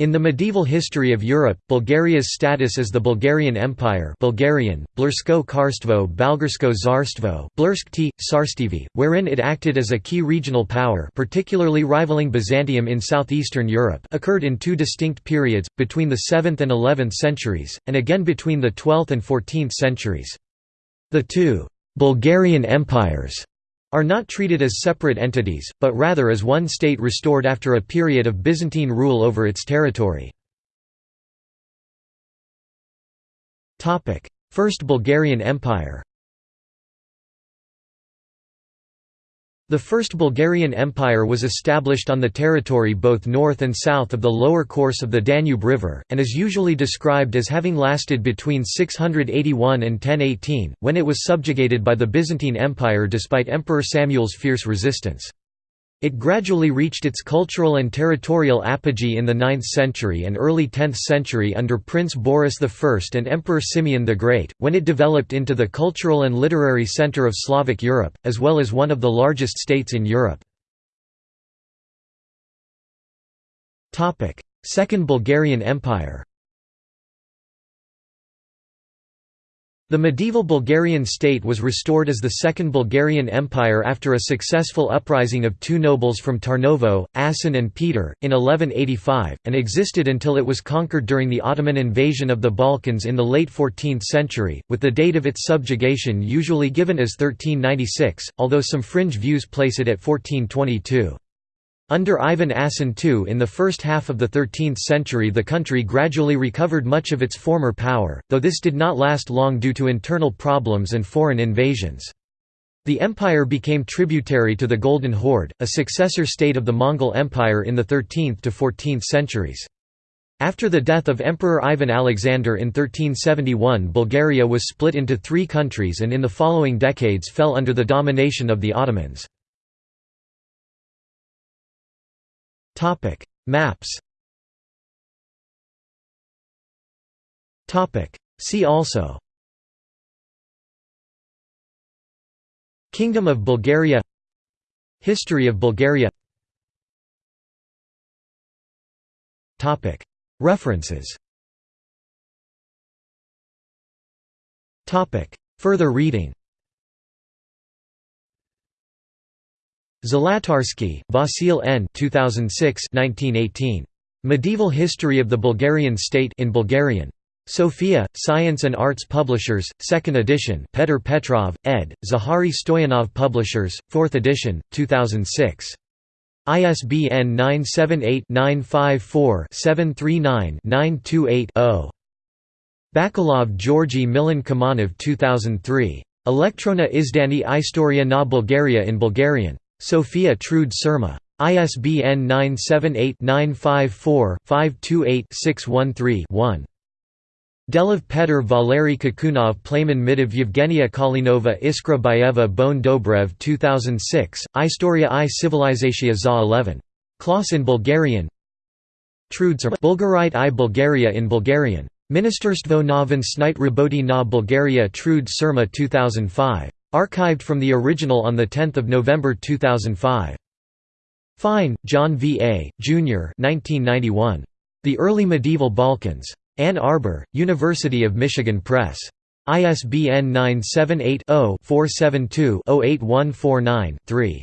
In the medieval history of Europe, Bulgaria's status as the Bulgarian Empire Bulgarian, Blursko Karstvo Balgarsko Zarstvo Blurskti, Sarstivi, wherein it acted as a key regional power particularly rivaling Byzantium in southeastern Europe occurred in two distinct periods, between the 7th and 11th centuries, and again between the 12th and 14th centuries. The two «Bulgarian empires» are not treated as separate entities, but rather as one state restored after a period of Byzantine rule over its territory. First Bulgarian Empire The First Bulgarian Empire was established on the territory both north and south of the lower course of the Danube River, and is usually described as having lasted between 681 and 1018, when it was subjugated by the Byzantine Empire despite Emperor Samuel's fierce resistance. It gradually reached its cultural and territorial apogee in the 9th century and early 10th century under Prince Boris I and Emperor Simeon the Great, when it developed into the cultural and literary center of Slavic Europe, as well as one of the largest states in Europe. Second Bulgarian Empire The medieval Bulgarian state was restored as the Second Bulgarian Empire after a successful uprising of two nobles from Tarnovo, Asen and Peter, in 1185, and existed until it was conquered during the Ottoman invasion of the Balkans in the late 14th century, with the date of its subjugation usually given as 1396, although some fringe views place it at 1422. Under Ivan Asen II in the first half of the 13th century the country gradually recovered much of its former power, though this did not last long due to internal problems and foreign invasions. The empire became tributary to the Golden Horde, a successor state of the Mongol Empire in the 13th to 14th centuries. After the death of Emperor Ivan Alexander in 1371 Bulgaria was split into three countries and in the following decades fell under the domination of the Ottomans. Topic: Maps. Topic: See also. Kingdom of Bulgaria History of Bulgaria Topic: References. Topic: Further reading. Zlatarsky, Vasil N. 2006 1918. Medieval History of the Bulgarian State in Bulgarian. Sofia, Science and Arts Publishers, 2nd edition Petr Petrov, ed., Zahari Stoyanov Publishers, 4th edition, 2006. ISBN 978-954-739-928-0. Bakalov Georgi Milen Kumanov 2003. Elektrona Izdani Istoria na Bulgaria in Bulgarian. Sofia Trud Sirma. ISBN 978-954-528-613-1. Delov Petr Valery Kakunov Plamen Mitev Yevgenia Kalinova Iskra Bayeva Boyan Dobrev 2006, Istoria i Civilizatia za 11. Klos in Bulgarian Trud Sirma Bulgarite i Bulgaria in Bulgarian. Ministerstvo na Snite Raboti na Bulgaria Trud Sirma 2005. Archived from the original on 10 November 2005. Fine, John V. A., Jr. 1991. The Early Medieval Balkans. Ann Arbor, University of Michigan Press. ISBN 978 0 472 08149 3.